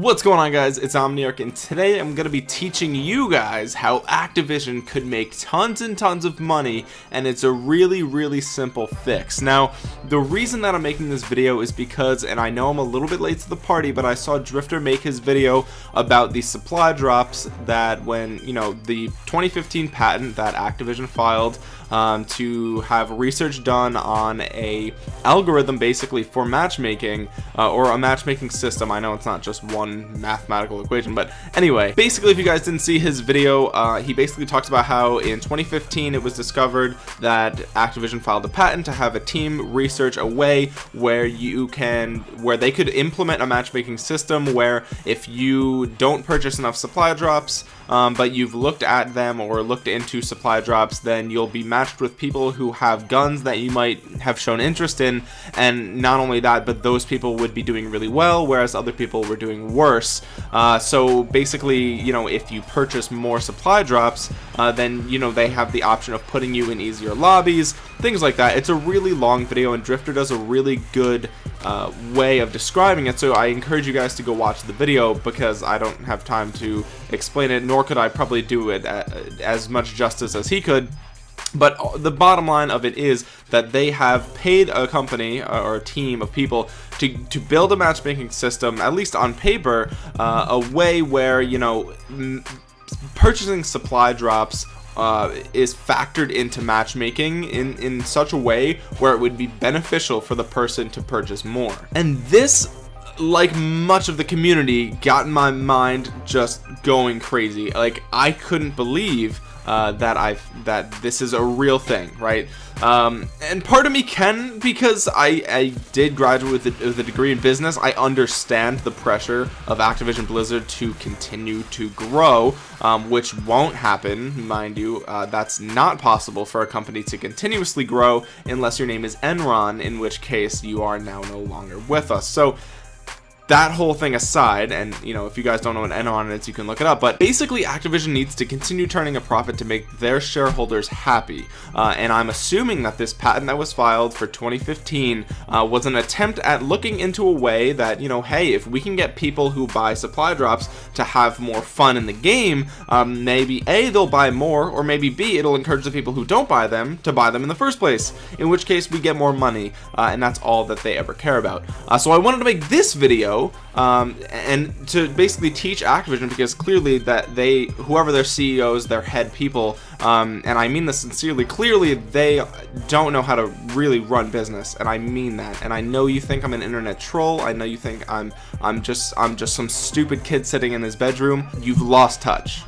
What's going on guys, it's Omniarch and today I'm going to be teaching you guys how Activision could make tons and tons of money and it's a really really simple fix. Now the reason that I'm making this video is because and I know I'm a little bit late to the party but I saw Drifter make his video about the supply drops that when you know the 2015 patent that Activision filed um, to have research done on a algorithm basically for matchmaking uh, or a matchmaking system. I know it's not just one mathematical equation but anyway basically if you guys didn't see his video uh, he basically talks about how in 2015 it was discovered that Activision filed a patent to have a team research a way where you can where they could implement a matchmaking system where if you don't purchase enough supply drops um, but you've looked at them or looked into supply drops then you'll be matched with people who have guns that you might have shown interest in. And not only that but those people would be doing really well whereas other people were doing worse. Uh, so basically you know if you purchase more supply drops uh, then you know they have the option of putting you in easier lobbies things like that. It's a really long video and Drifter does a really good uh, way of describing it so I encourage you guys to go watch the video because I don't have time to explain it nor could I probably do it uh, as much justice as he could. But the bottom line of it is that they have paid a company uh, or a team of people to, to build a matchmaking system at least on paper uh, a way where you know purchasing supply drops uh, is factored into matchmaking in in such a way where it would be beneficial for the person to purchase more. And this like much of the community got my mind just going crazy. Like I couldn't believe uh, that I've that this is a real thing right? Um, and part of me can because I, I did graduate with a, with a, degree in business I understand the pressure of Activision Blizzard to continue to grow um, which won't happen mind you. Uh, that's not possible for a company to continuously grow unless your name is Enron in which case you are now no longer with us. So that whole thing aside and you know if you guys don't know what Enron is you can look it up but basically Activision needs to continue turning a profit to make their shareholders happy. Uh, and I'm assuming that this patent that was filed for 2015 uh, was an attempt at looking into a way that you know hey if we can get people who buy supply drops to have more fun in the game um, maybe a they'll buy more or maybe b it'll encourage the people who don't buy them to buy them in the first place in which case we get more money uh, and that's all that they ever care about. Uh, so I wanted to make this video um, and to basically teach Activision because clearly that they whoever their CEOs their head people um, and I mean this sincerely clearly they don't know how to really run business and I mean that. And I know you think I'm an internet troll. I know you think I'm I'm just I'm just some stupid kid sitting in his bedroom. You've lost touch.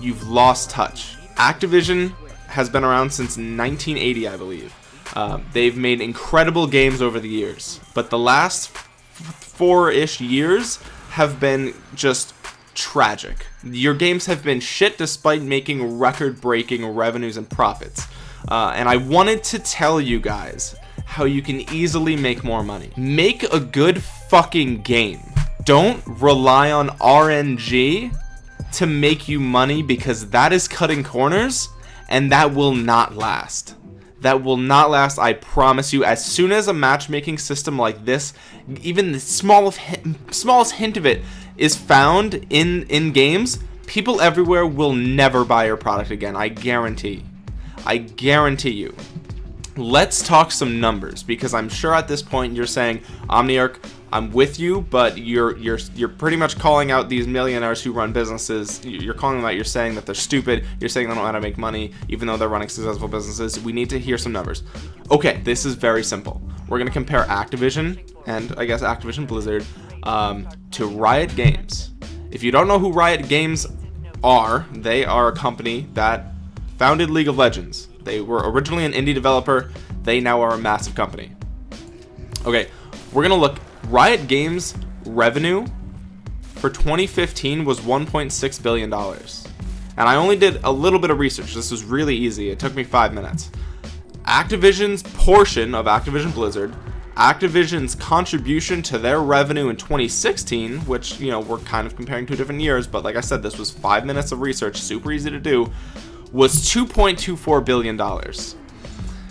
You've lost touch. Activision has been around since 1980 I believe. Uh, they've made incredible games over the years but the last four-ish years have been just tragic. Your games have been shit despite making record-breaking revenues and profits. Uh, and I wanted to tell you guys how you can easily make more money. Make a good fucking game. Don't rely on RNG to make you money because that is cutting corners and that will not last that will not last I promise you. As soon as a matchmaking system like this even the smallest smallest hint of it is found in in games people everywhere will never buy your product again. I guarantee. I guarantee you. Let's talk some numbers because I'm sure at this point you're saying Omniarch I'm with you but you're you're you're pretty much calling out these millionaires who run businesses. You're calling them out. You're saying that they're stupid. You're saying they don't know how to make money even though they're running successful businesses. We need to hear some numbers. Okay this is very simple. We're gonna compare Activision and I guess Activision Blizzard um, to Riot Games. If you don't know who Riot Games are they are a company that founded League of Legends. They were originally an indie developer. They now are a massive company. Okay we're gonna look Riot Games revenue for 2015 was 1.6 billion dollars. And I only did a little bit of research. This was really easy. It took me five minutes. Activision's portion of Activision Blizzard Activision's contribution to their revenue in 2016 which you know we're kind of comparing two different years but like I said this was five minutes of research super easy to do was 2.24 billion dollars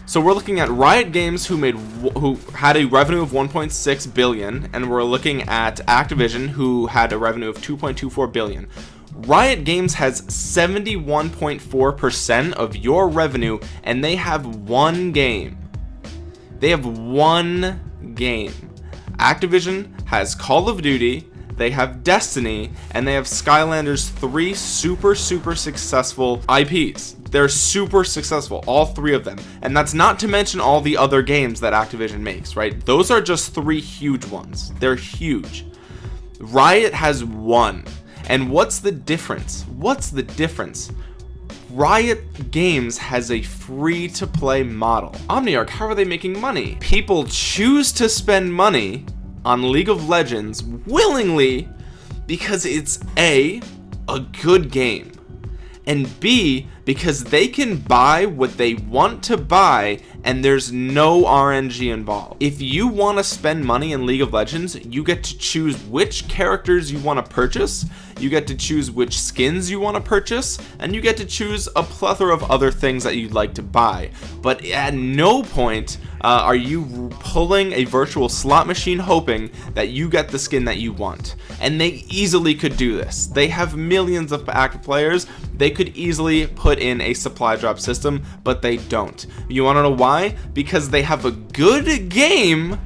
so we're looking at Riot Games who made who had a revenue of 1.6 billion and we're looking at Activision who had a revenue of 2.24 billion. Riot Games has 71.4% of your revenue and they have one game. They have one game. Activision has Call of Duty they have Destiny and they have Skylanders three super super successful IPs they're super successful all three of them. And that's not to mention all the other games that Activision makes right? Those are just three huge ones. They're huge. Riot has one. And what's the difference? What's the difference? Riot Games has a free to play model. Omniarch how are they making money? People choose to spend money on League of Legends willingly because it's a a good game and B because they can buy what they want to buy and there's no RNG involved. If you want to spend money in League of Legends you get to choose which characters you want to purchase you get to choose which skins you want to purchase and you get to choose a plethora of other things that you'd like to buy. But at no point uh, are you pulling a virtual slot machine hoping that you get the skin that you want. And they easily could do this. They have millions of active players. They could easily put in a supply drop system but they don't. You want to know why because they have a good game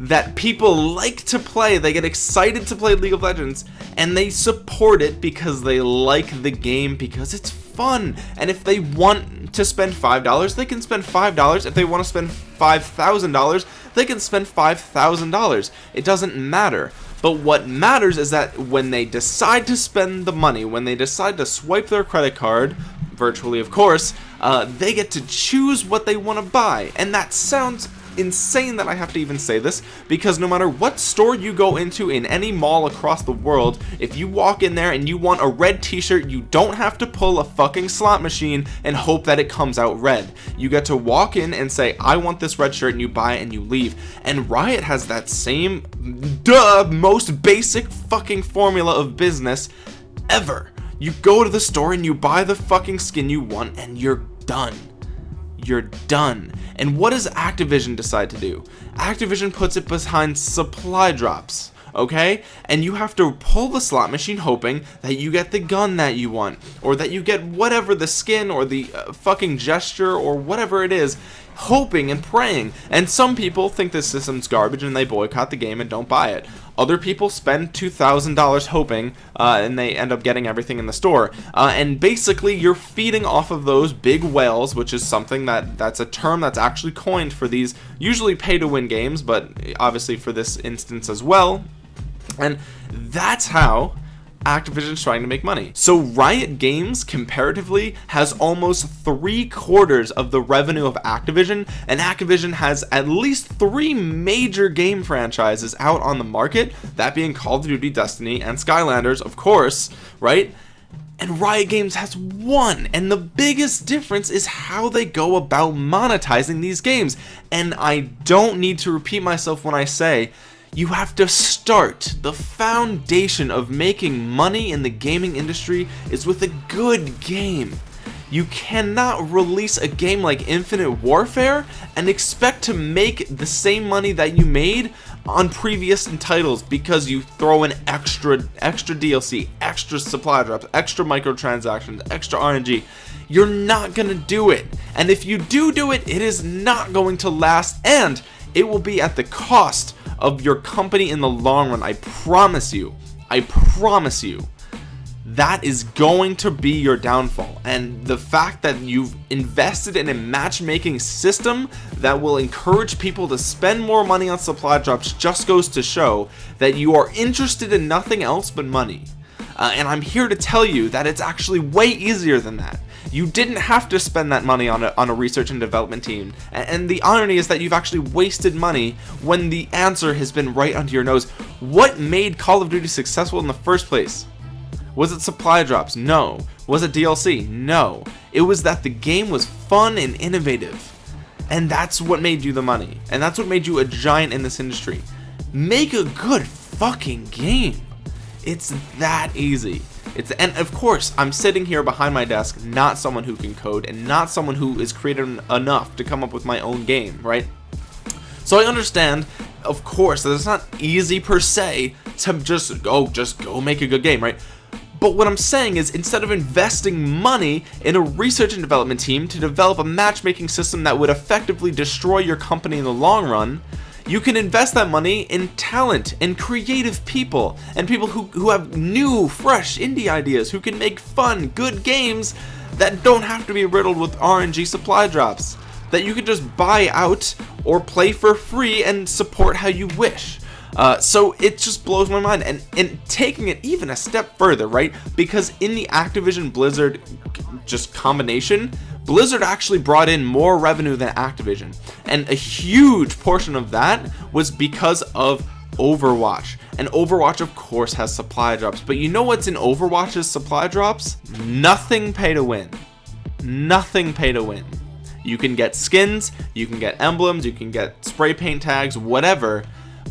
that people like to play. They get excited to play League of Legends and they support it because they like the game because it's fun. And if they want to spend five dollars they can spend five dollars. If they want to spend five thousand dollars they can spend five thousand dollars. It doesn't matter. But what matters is that when they decide to spend the money when they decide to swipe their credit card virtually of course uh, they get to choose what they want to buy and that sounds insane that I have to even say this because no matter what store you go into in any mall across the world if you walk in there and you want a red t-shirt you don't have to pull a fucking slot machine and hope that it comes out red. You get to walk in and say I want this red shirt and you buy it and you leave. And Riot has that same duh most basic fucking formula of business ever. You go to the store and you buy the fucking skin you want and you're done. You're done. And what does Activision decide to do? Activision puts it behind supply drops okay? And you have to pull the slot machine hoping that you get the gun that you want or that you get whatever the skin or the uh, fucking gesture or whatever it is hoping and praying. And some people think this system's garbage and they boycott the game and don't buy it. Other people spend $2,000 hoping uh, and they end up getting everything in the store. Uh, and basically you're feeding off of those big whales which is something that that's a term that's actually coined for these usually pay to win games but obviously for this instance as well. And that's how Activision's trying to make money. So Riot Games comparatively has almost three quarters of the revenue of Activision and Activision has at least three major game franchises out on the market that being Call of Duty Destiny and Skylanders of course right and Riot Games has one and the biggest difference is how they go about monetizing these games and I don't need to repeat myself when I say you have to start the foundation of making money in the gaming industry is with a good game you cannot release a game like Infinite Warfare and expect to make the same money that you made on previous titles because you throw in extra extra DLC, extra supply drops, extra microtransactions, extra RNG. You're not gonna do it. And if you do do it, it is not going to last and it will be at the cost of your company in the long run I promise you I promise you that is going to be your downfall. And the fact that you've invested in a matchmaking system that will encourage people to spend more money on supply drops just goes to show that you are interested in nothing else but money uh, and I'm here to tell you that it's actually way easier than that. You didn't have to spend that money on a, on a research and development team. And, and the irony is that you've actually wasted money when the answer has been right under your nose. What made Call of Duty successful in the first place? Was it supply drops? No. Was it DLC no. It was that the game was fun and innovative. And that's what made you the money. And that's what made you a giant in this industry. Make a good fucking game it's that easy. It's and of course I'm sitting here behind my desk not someone who can code and not someone who is creative enough to come up with my own game right? So I understand of course that it's not easy per se to just go just go make a good game right? But what I'm saying is instead of investing money in a research and development team to develop a matchmaking system that would effectively destroy your company in the long run you can invest that money in talent and creative people and people who, who have new fresh indie ideas who can make fun good games that don't have to be riddled with RNG supply drops that you can just buy out or play for free and support how you wish. Uh, so it just blows my mind and and taking it even a step further right? Because in the Activision Blizzard just combination Blizzard actually brought in more revenue than Activision. And a huge portion of that was because of Overwatch. And Overwatch of course has supply drops. But you know what's in Overwatch's supply drops? Nothing pay to win. Nothing pay to win. You can get skins you can get emblems you can get spray paint tags whatever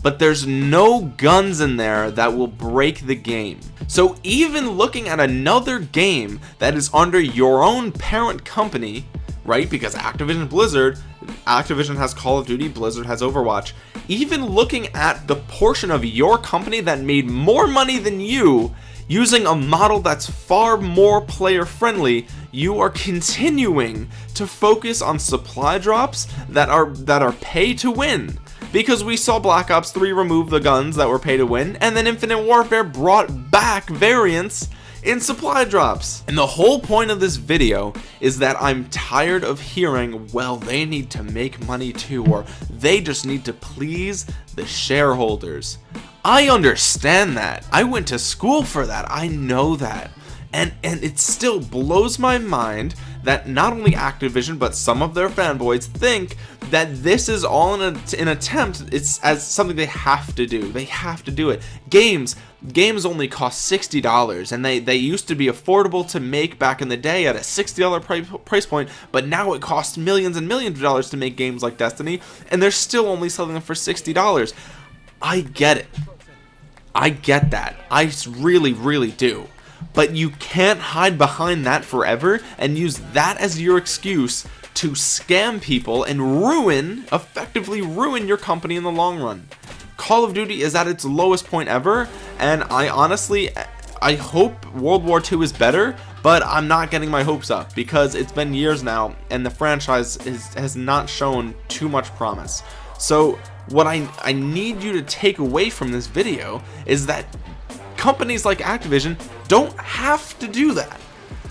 but there's no guns in there that will break the game. So even looking at another game that is under your own parent company right because Activision Blizzard Activision has Call of Duty Blizzard has Overwatch even looking at the portion of your company that made more money than you using a model that's far more player friendly you are continuing to focus on supply drops that are that are pay to win because we saw Black Ops 3 remove the guns that were pay to win and then Infinite Warfare brought back variants in supply drops. And the whole point of this video is that I'm tired of hearing well they need to make money too or they just need to please the shareholders. I understand that. I went to school for that. I know that. And and it still blows my mind that not only Activision but some of their fanboys think that this is all in a, an attempt. It's as something they have to do. They have to do it. Games games only cost $60 and they they used to be affordable to make back in the day at a $60 price, price point but now it costs millions and millions of dollars to make games like Destiny and they're still only selling them for $60 I get it. I get that. I really really do but you can't hide behind that forever and use that as your excuse to scam people and ruin effectively ruin your company in the long run. Call of Duty is at its lowest point ever and I honestly I hope World War II is better but I'm not getting my hopes up because it's been years now and the franchise is, has not shown too much promise. So what I, I need you to take away from this video is that companies like Activision don't have to do that.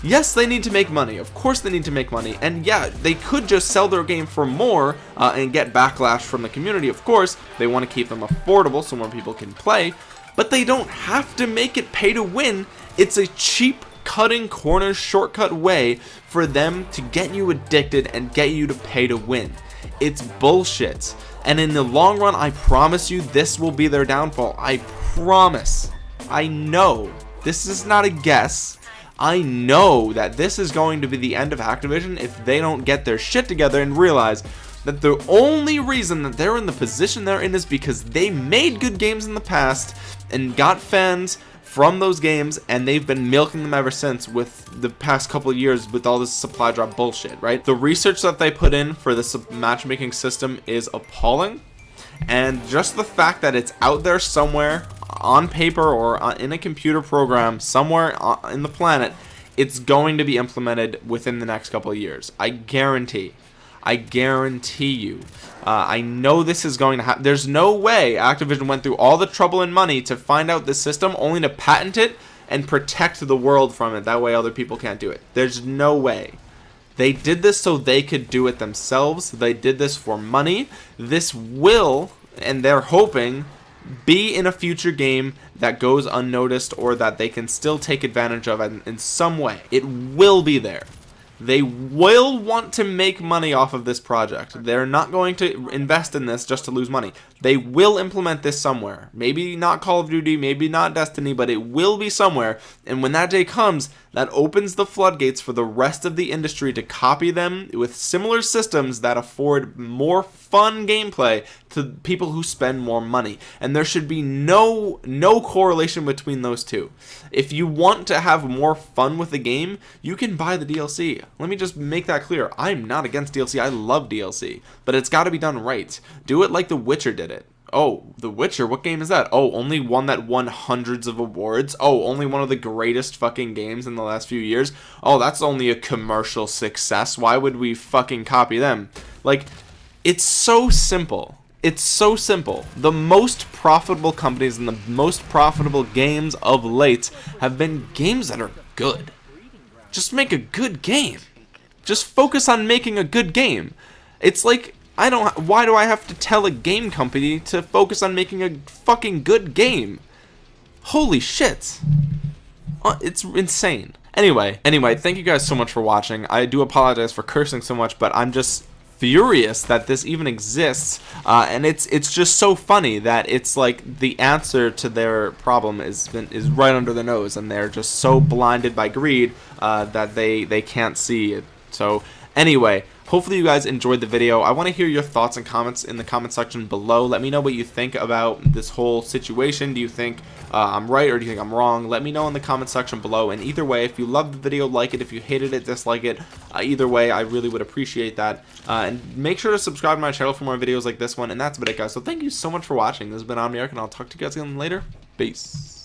Yes they need to make money. Of course they need to make money. And yeah they could just sell their game for more uh, and get backlash from the community. Of course they want to keep them affordable so more people can play but they don't have to make it pay to win. It's a cheap cutting corners shortcut way for them to get you addicted and get you to pay to win. It's bullshit. And in the long run I promise you this will be their downfall. I promise. I know this is not a guess. I know that this is going to be the end of Activision if they don't get their shit together and realize that the only reason that they're in the position they're in is because they made good games in the past and got fans from those games and they've been milking them ever since with the past couple years with all this supply drop bullshit right? The research that they put in for this matchmaking system is appalling and just the fact that it's out there somewhere on paper or in a computer program somewhere in the planet it's going to be implemented within the next couple of years. I guarantee. I guarantee you. Uh, I know this is going to happen there's no way Activision went through all the trouble and money to find out the system only to patent it and protect the world from it. That way other people can't do it. There's no way. They did this so they could do it themselves. They did this for money. This will and they're hoping be in a future game that goes unnoticed or that they can still take advantage of in, in some way. It will be there. They will want to make money off of this project. They're not going to invest in this just to lose money. They will implement this somewhere. Maybe not Call of Duty, maybe not Destiny, but it will be somewhere. And when that day comes, that opens the floodgates for the rest of the industry to copy them with similar systems that afford more fun gameplay to people who spend more money. And there should be no no correlation between those two. If you want to have more fun with the game you can buy the DLC let me just make that clear. I'm not against DLC I love DLC but it's got to be done right. Do it like The Witcher did it Oh, The Witcher, what game is that? Oh, only one that won hundreds of awards. Oh, only one of the greatest fucking games in the last few years. Oh, that's only a commercial success. Why would we fucking copy them? Like, it's so simple. It's so simple. The most profitable companies and the most profitable games of late have been games that are good. Just make a good game. Just focus on making a good game. It's like I don't why do I have to tell a game company to focus on making a fucking good game? Holy shit. Uh, it's insane. Anyway, anyway, thank you guys so much for watching. I do apologize for cursing so much, but I'm just furious that this even exists uh, and it's it's just so funny that it's like the answer to their problem is is right under the nose and they're just so blinded by greed uh, that they they can't see it so anyway Hopefully you guys enjoyed the video. I want to hear your thoughts and comments in the comment section below. Let me know what you think about this whole situation. Do you think uh, I'm right or do you think I'm wrong? Let me know in the comment section below. And either way, if you loved the video, like it. If you hated it, dislike it. Uh, either way, I really would appreciate that. Uh, and make sure to subscribe to my channel for more videos like this one. And that's about it, guys. So thank you so much for watching. This has been Omniarch, and I'll talk to you guys again later. Peace.